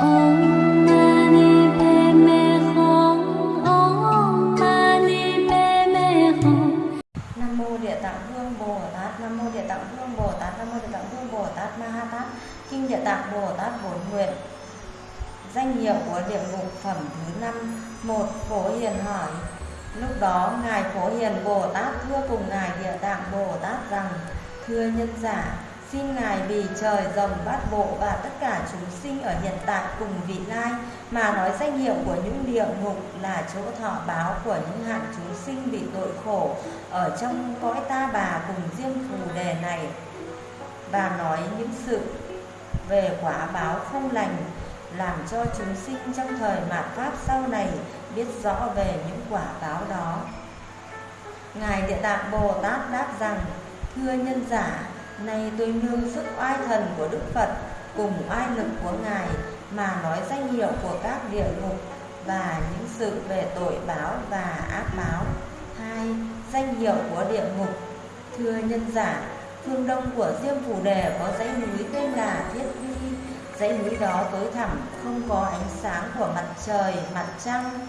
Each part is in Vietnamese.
Tạng Bồ Tát, Nam mô Địa Tạng Bồ Tát, Nam mô Địa Tạng Bồ Tát Ma Ha Tát, Kinh Địa Tạng Bồ Tát Bổn Nguyện. Danh hiệu của địa ngục phẩm thứ năm một Phổ Hiền hỏi. Lúc đó ngài Phổ Hiền Bồ Tát thưa cùng ngài Địa Tạng Bồ Tát rằng: Thưa nhân giả, xin ngài vì trời rồng bát bộ và tất cả chúng sinh ở hiện tại cùng vị lai, mà nói danh hiệu của những địa ngục là chỗ thọ báo của những hạng chúng sinh bị tội khổ ở trong cõi ta bà cùng riêng phù đề này. Và nói những sự về quả báo không lành làm cho chúng sinh trong thời mạt pháp sau này biết rõ về những quả báo đó. Ngài địa tạng bồ tát đáp rằng, thưa nhân giả nay tôi nương sức oai thần của đức phật, cùng oai lực của ngài, mà nói danh hiệu của các địa ngục và những sự về tội báo và ác báo. Hai, danh hiệu của địa ngục. Thưa nhân giả, phương đông của diêm phù đề có dãy núi tên là thiết vi dãy núi đó tối thẳm, không có ánh sáng của mặt trời, mặt trăng.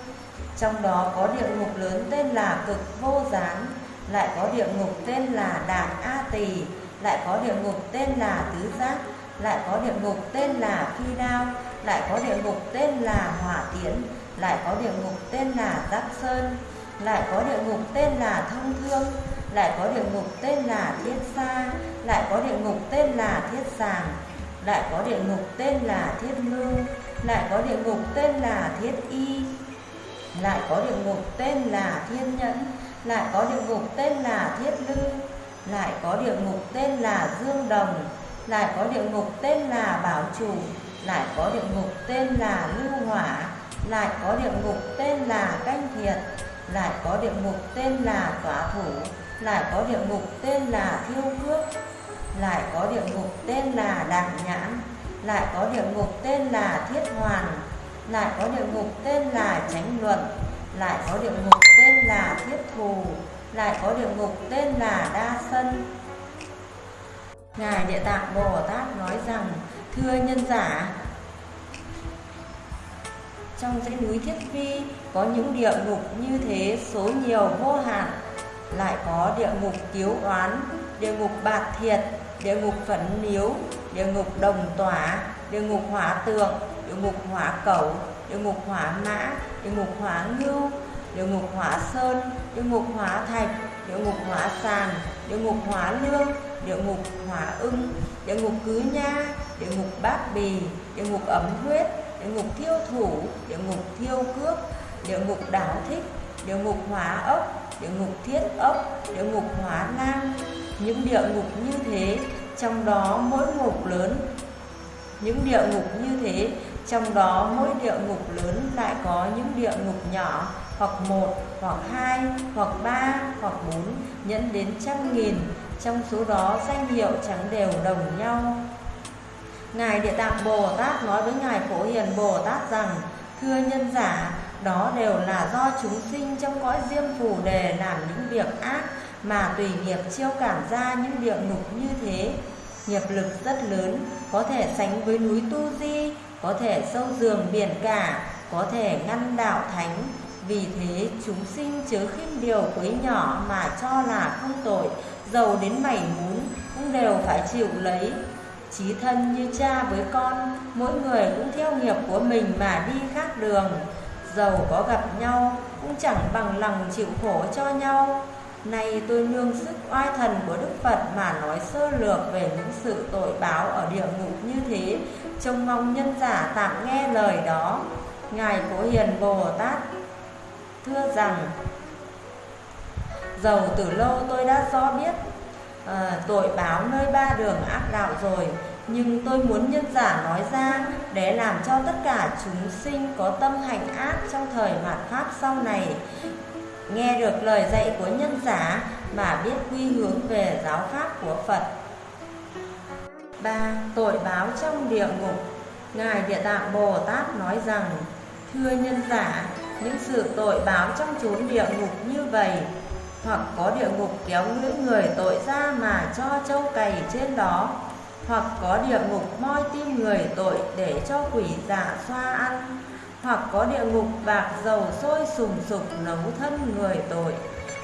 Trong đó có địa ngục lớn tên là cực vô gián, lại có địa ngục tên là Đạt a tỳ lại có địa ngục tên là tứ giác lại có địa ngục tên là phi đao lại có địa ngục tên là hỏa tiễn lại có địa ngục tên là giáp sơn lại có địa ngục tên là thông thương lại có địa ngục tên là thiết sa lại có địa ngục tên là thiết sàng lại có địa ngục tên là thiết ngưu lại có địa ngục tên là thiết y lại có địa ngục tên là thiên nhẫn lại có địa ngục tên là thiết lư lại có địa ngục tên là dương đồng lại có địa ngục tên là bảo chủ lại có địa ngục tên là lưu hỏa lại có địa ngục tên là canh thiệt lại có địa ngục tên là tỏa thủ lại có địa ngục tên là thiêu cước lại có địa ngục tên là đạm nhãn lại có địa ngục tên là thiết hoàn lại có địa ngục tên là chánh luận lại có địa ngục tên là thiết thù lại có địa ngục tên là đa sân ngài địa tạng bồ tát nói rằng thưa nhân giả trong dãy núi thiết vi có những địa ngục như thế số nhiều vô hạn lại có địa ngục kiếu oán địa ngục bạc thiệt địa ngục phấn niếu địa ngục đồng tỏa địa ngục hỏa tượng địa ngục hỏa cẩu địa ngục hỏa mã địa ngục hỏa ngưu địa ngục hỏa sơn địa ngục hỏa thạch địa ngục hỏa sàn địa ngục hỏa lương địa ngục hỏa ưng địa ngục cứ nha địa ngục bát bì địa ngục ấm huyết địa ngục thiêu thủ địa ngục thiêu cước địa ngục đảo thích địa ngục hỏa ốc địa ngục thiết ốc địa ngục hỏa lang những địa ngục như thế trong đó mỗi ngục lớn những địa ngục như thế trong đó mỗi địa ngục lớn lại có những địa ngục nhỏ hoặc một, hoặc hai, hoặc ba, hoặc bốn, nhẫn đến trăm nghìn. Trong số đó, danh hiệu chẳng đều đồng nhau. Ngài địa tạng bồ tát nói với ngài phổ hiền bồ tát rằng, thưa nhân giả, đó đều là do chúng sinh trong cõi diêm phù đề làm những việc ác mà tùy nghiệp chiêu cảm ra những địa ngục như thế. Nghiệp lực rất lớn, có thể sánh với núi tu di, có thể sâu giường biển cả, có thể ngăn đạo thánh vì thế chúng sinh chớ khinh điều quấy nhỏ mà cho là không tội giàu đến mảy muốn cũng đều phải chịu lấy. Chí thân như cha với con mỗi người cũng theo nghiệp của mình mà đi khác đường. Giàu có gặp nhau cũng chẳng bằng lòng chịu khổ cho nhau. Nay tôi nương sức oai thần của Đức Phật mà nói sơ lược về những sự tội báo ở địa ngục như thế, trông mong nhân giả tạm nghe lời đó. Ngài Phổ Hiền Bồ Tát thưa rằng, Dầu từ lâu tôi đã do biết à, tội báo nơi ba đường ác đạo rồi, nhưng tôi muốn nhân giả nói ra để làm cho tất cả chúng sinh có tâm hành ác trong thời mạt Pháp sau này nghe được lời dạy của nhân giả mà biết quy hướng về giáo pháp của Phật. 3. Tội báo trong địa ngục Ngài Địa Tạng Bồ Tát nói rằng Thưa nhân giả, những sự tội báo trong chốn địa ngục như vậy, hoặc có địa ngục kéo lưỡi người tội ra mà cho châu cày trên đó, hoặc có địa ngục moi tim người tội để cho quỷ giả xoa ăn, hoặc có địa ngục bạc dầu sôi sùng sục nấu thân người tội,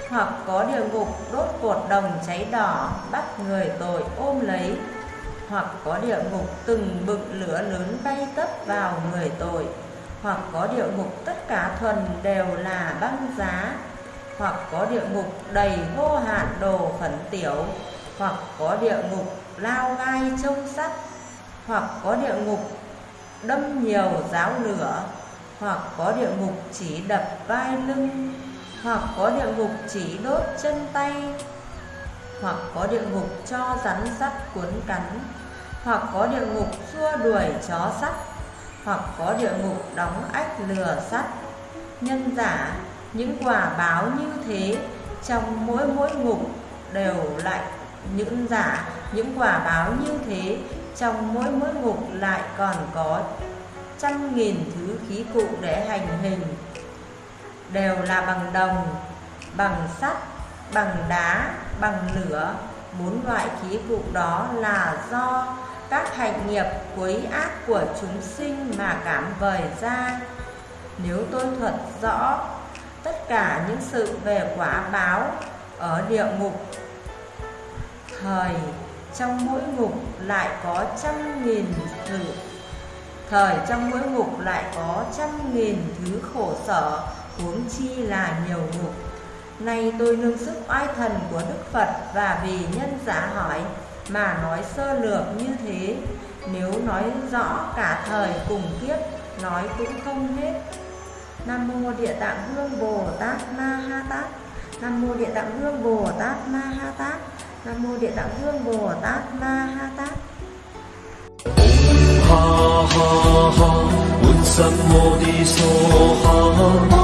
hoặc có địa ngục đốt cột đồng cháy đỏ bắt người tội ôm lấy, hoặc có địa ngục từng bực lửa lớn bay tấp vào người tội hoặc có địa ngục, tất cả thuần đều là băng giá. Hoặc có địa ngục đầy vô hạn đồ phấn tiểu, hoặc có địa ngục lao gai trông sắt hoặc có địa ngục đâm nhiều giáo lửa, hoặc có địa ngục chỉ đập vai lưng, hoặc có địa ngục chỉ đốt chân tay, hoặc có địa ngục cho rắn sắt cuốn cắn, hoặc có địa ngục xua đuổi chó sắt hoặc có địa ngục đóng ách lừa sắt. Nhân giả, những quả báo như thế, trong mỗi mỗi ngục đều lại những giả, những quả báo như thế, trong mỗi mỗi ngục lại còn có trăm nghìn thứ khí cụ để hành hình. Đều là bằng đồng, bằng sắt, bằng đá, bằng lửa. Bốn loại khí cụ đó là do các hành nghiệp quấy ác của chúng sinh mà cảm vời ra. Nếu tôi thuật rõ tất cả những sự về quả báo ở địa ngục, thời trong mỗi ngục lại có trăm nghìn thử thời trong mỗi ngục lại có trăm nghìn thứ khổ sở, huống chi là nhiều ngục. Nay tôi nương sức oai thần của đức phật và vì nhân giả hỏi mà nói sơ lược như thế. Nếu nói rõ cả thời cùng kiếp, nói cũng không hết. Nam mô địa tạng hương bồ tát ma ha tát. Nam mô địa tạng hương bồ tát ma ha tát. Nam mô địa tạng hương bồ tát ma ha tát. Ha ha ha.